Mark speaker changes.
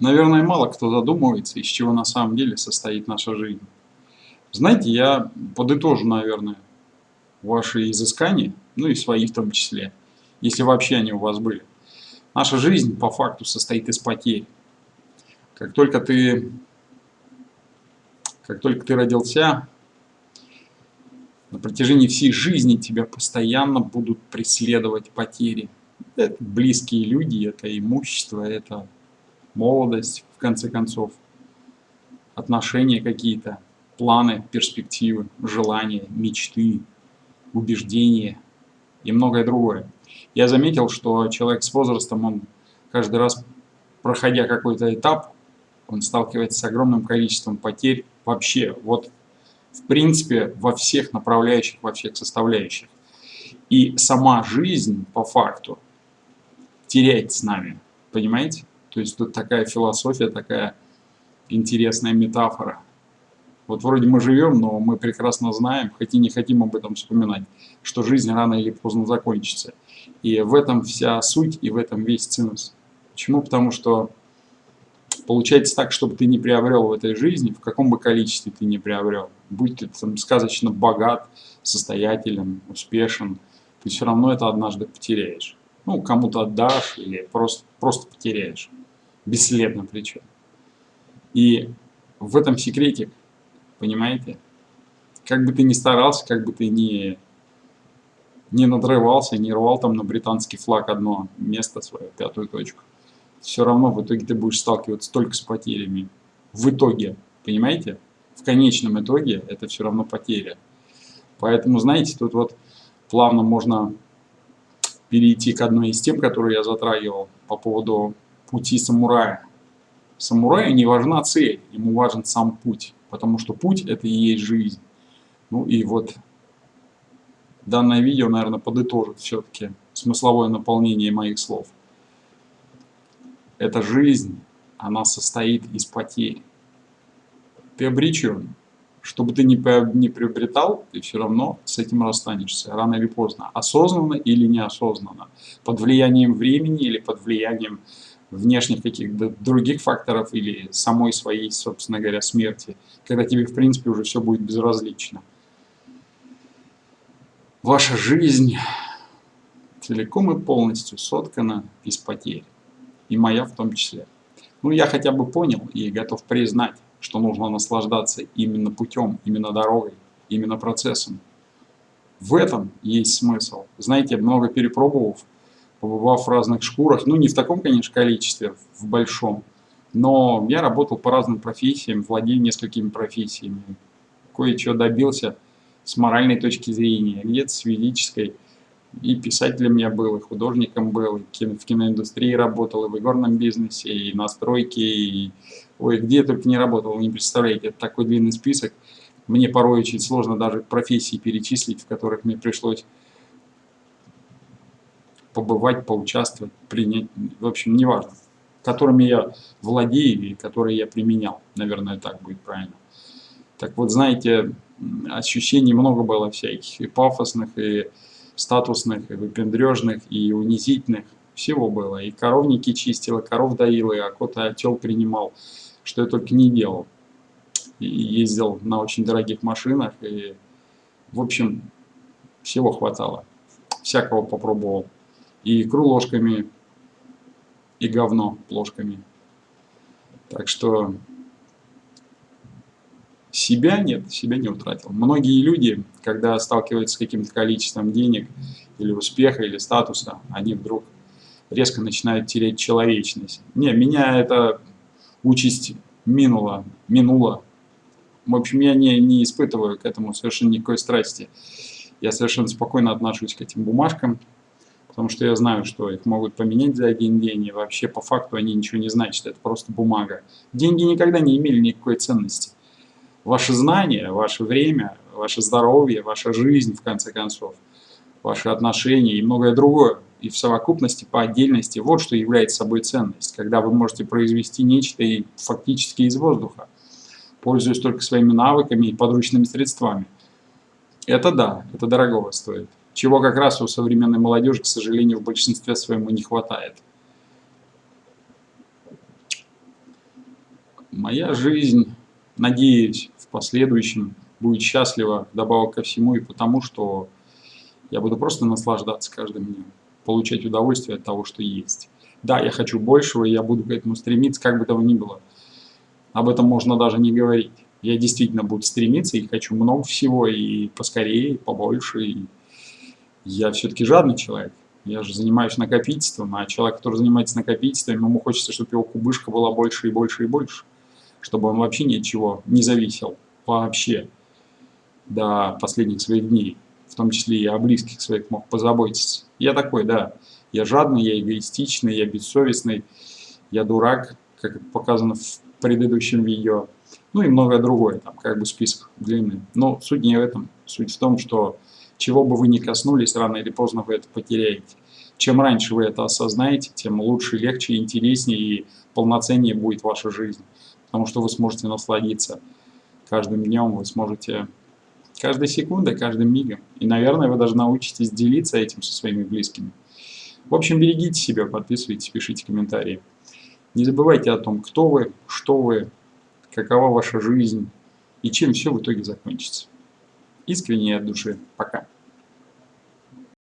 Speaker 1: Наверное, мало кто задумывается, из чего на самом деле состоит наша жизнь. Знаете, я подытожу, наверное, ваши изыскания, ну и свои в том числе, если вообще они у вас были. Наша жизнь по факту состоит из потерь. Как только ты, как только ты родился, на протяжении всей жизни тебя постоянно будут преследовать потери. Это близкие люди, это имущество, это молодость, в конце концов, отношения какие-то, планы, перспективы, желания, мечты, убеждения и многое другое. Я заметил, что человек с возрастом, он каждый раз, проходя какой-то этап, он сталкивается с огромным количеством потерь вообще, вот в принципе, во всех направляющих, во всех составляющих. И сама жизнь, по факту, теряет с нами, понимаете? То есть тут такая философия, такая интересная метафора. Вот вроде мы живем, но мы прекрасно знаем, хоть и не хотим об этом вспоминать, что жизнь рано или поздно закончится. И в этом вся суть, и в этом весь цинус. Почему? Потому что получается так, чтобы ты не приобрел в этой жизни, в каком бы количестве ты не приобрел, будь ты там сказочно богат, состоятелен, успешен, ты все равно это однажды потеряешь. Ну, кому-то отдашь или просто, просто потеряешь. Бесследно причем. И в этом секретик, понимаете? Как бы ты ни старался, как бы ты ни, не надрывался, не рвал там на британский флаг одно место свое, пятую точку, все равно в итоге ты будешь сталкиваться только с потерями. В итоге, понимаете? В конечном итоге это все равно потеря. Поэтому, знаете, тут вот плавно можно перейти к одной из тем, которые я затрагивал по поводу пути самурая. Самураю не важна цель, ему важен сам путь, потому что путь это и есть жизнь. Ну и вот данное видео, наверное, подытожит все-таки смысловое наполнение моих слов. Эта жизнь, она состоит из потерь. Ты обречен. Что бы ты ни приобретал, ты все равно с этим расстанешься, рано или поздно. Осознанно или неосознанно. Под влиянием времени или под влиянием внешних каких-то других факторов или самой своей, собственно говоря, смерти, когда тебе, в принципе, уже все будет безразлично. Ваша жизнь целиком и полностью соткана из потерь и моя в том числе. Ну, я хотя бы понял и готов признать, что нужно наслаждаться именно путем, именно дорогой, именно процессом. В этом есть смысл. Знаете, много перепробовав, побывав в разных шкурах, ну не в таком, конечно, количестве, в большом, но я работал по разным профессиям, владею несколькими профессиями, кое-чего добился с моральной точки зрения, где-то с физической, и писателем я был, и художником был, и кино, в киноиндустрии работал, и в игорном бизнесе, и на стройке, и... Ой, где я только не работал, не представляете, это такой длинный список. Мне порой очень сложно даже профессии перечислить, в которых мне пришлось побывать, поучаствовать, принять, в общем, неважно, которыми я владею и которые я применял, наверное, так будет правильно. Так вот, знаете, ощущений много было всяких, и пафосных, и статусных, и выпендрежных, и унизительных. Всего было. И коровники чистил, и коров доил, и окота отел принимал. Что я только не делал. И ездил на очень дорогих машинах. И, в общем, всего хватало. Всякого попробовал. Икру ложками, и говно ложками. Так что себя нет, себя не утратил. Многие люди, когда сталкиваются с каким-то количеством денег, или успеха, или статуса, они вдруг резко начинают терять человечность. Не, меня эта участь минула, минула. В общем, я не, не испытываю к этому совершенно никакой страсти. Я совершенно спокойно отношусь к этим бумажкам, потому что я знаю, что их могут поменять за один день, и вообще по факту они ничего не значат, это просто бумага. Деньги никогда не имели никакой ценности ваше знание, ваше время, ваше здоровье, ваша жизнь, в конце концов, ваши отношения и многое другое. И в совокупности, по отдельности, вот что является собой ценность, когда вы можете произвести нечто и фактически из воздуха, пользуясь только своими навыками и подручными средствами. Это да, это дорогого стоит. Чего как раз у современной молодежи, к сожалению, в большинстве своем не хватает. Моя жизнь, надеюсь, в последующем будет счастлива, добавок ко всему, и потому что я буду просто наслаждаться каждым днем, получать удовольствие от того, что есть. Да, я хочу большего, и я буду к этому стремиться, как бы того ни было. Об этом можно даже не говорить. Я действительно буду стремиться и хочу много всего, и поскорее, и побольше. И я все-таки жадный человек. Я же занимаюсь накопительством, а человек, который занимается накопительством, ему хочется, чтобы его кубышка была больше и больше и больше. Чтобы он вообще ни от чего не зависел. Вообще. До последних своих дней в том числе и о близких своих мог позаботиться. Я такой, да, я жадный, я эгоистичный, я бессовестный, я дурак, как показано в предыдущем видео, ну и многое другое, там как бы список длинный. Но суть не в этом, суть в том, что чего бы вы ни коснулись, рано или поздно вы это потеряете. Чем раньше вы это осознаете, тем лучше, легче, интереснее и полноценнее будет ваша жизнь. Потому что вы сможете насладиться каждым днем, вы сможете каждой секундой, каждым мигом. И, наверное, вы даже научитесь делиться этим со своими близкими. В общем, берегите себя, подписывайтесь, пишите комментарии. Не забывайте о том, кто вы, что вы, какова ваша жизнь и чем все в итоге закончится. Искренне от души. Пока.